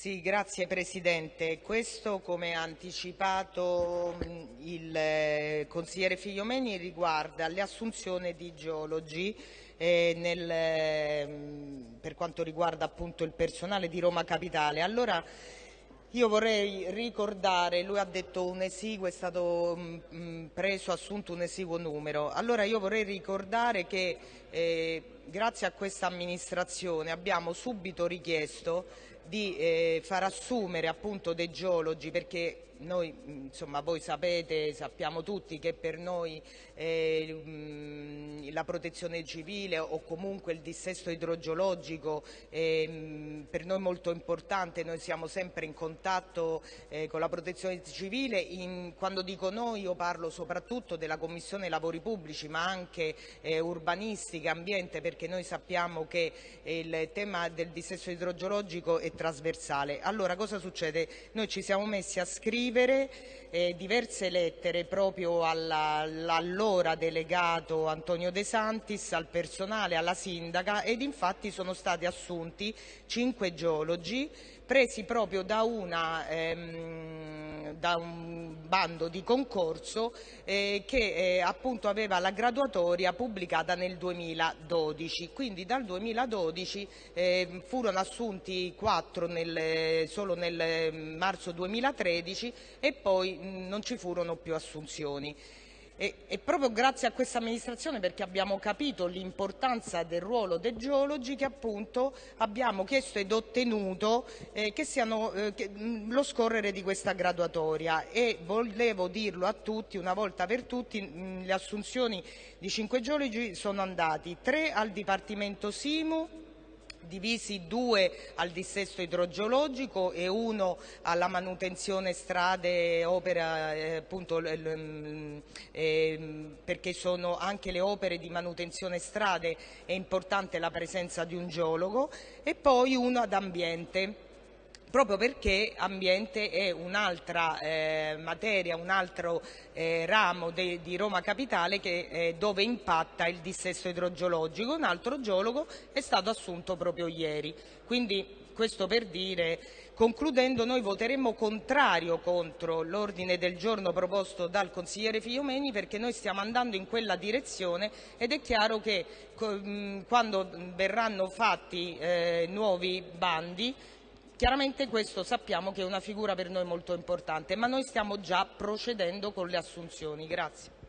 Sì, grazie Presidente. Questo, come ha anticipato il eh, consigliere Figliomeni, riguarda le assunzioni di geologi eh, nel, per quanto riguarda appunto il personale di Roma Capitale. Allora, io vorrei ricordare, lui ha detto un esiguo, è stato mh, mm, mm, preso, assunto un esiguo numero. Allora io vorrei ricordare che eh, grazie a questa amministrazione abbiamo subito richiesto di eh, far assumere appunto dei geologi perché noi, insomma, voi sapete, sappiamo tutti che per noi eh, la protezione civile o comunque il dissesto idrogeologico è per noi molto importante, noi siamo sempre in contatto eh, con la protezione civile, quando dico noi io parlo soprattutto della Commissione Lavori Pubblici ma anche eh, urbanistica, ambiente perché noi sappiamo che il tema del dissesto idrogeologico è trasversale. Allora cosa succede? Noi ci siamo messi a scrivere scrivere eh, diverse lettere proprio all'allora delegato Antonio De Santis, al personale, alla sindaca ed infatti sono stati assunti cinque geologi presi proprio da, una, ehm, da un bando di concorso eh, che eh, appunto aveva la graduatoria pubblicata nel 2012. Quindi dal 2012 eh, furono assunti quattro nel, solo nel marzo 2013 e poi mh, non ci furono più assunzioni. E, e, proprio grazie a questa amministrazione perché abbiamo capito l'importanza del ruolo dei geologi che appunto abbiamo chiesto ed ottenuto eh, che siano eh, che, lo scorrere di questa graduatoria. E volevo dirlo a tutti una volta per tutti mh, le assunzioni di cinque geologi sono andati tre al Dipartimento Simu divisi due al dissesto idrogeologico e uno alla manutenzione strade, opera, eh, appunto, eh, perché sono anche le opere di manutenzione strade è importante la presenza di un geologo e poi uno ad ambiente proprio perché ambiente è un'altra eh, materia, un altro eh, ramo de, di Roma Capitale che, eh, dove impatta il dissesto idrogeologico. Un altro geologo è stato assunto proprio ieri. Quindi questo per dire, concludendo, noi voteremo contrario contro l'ordine del giorno proposto dal consigliere Figliomeni perché noi stiamo andando in quella direzione ed è chiaro che quando verranno fatti eh, nuovi bandi Chiaramente questo sappiamo che è una figura per noi molto importante, ma noi stiamo già procedendo con le assunzioni. Grazie.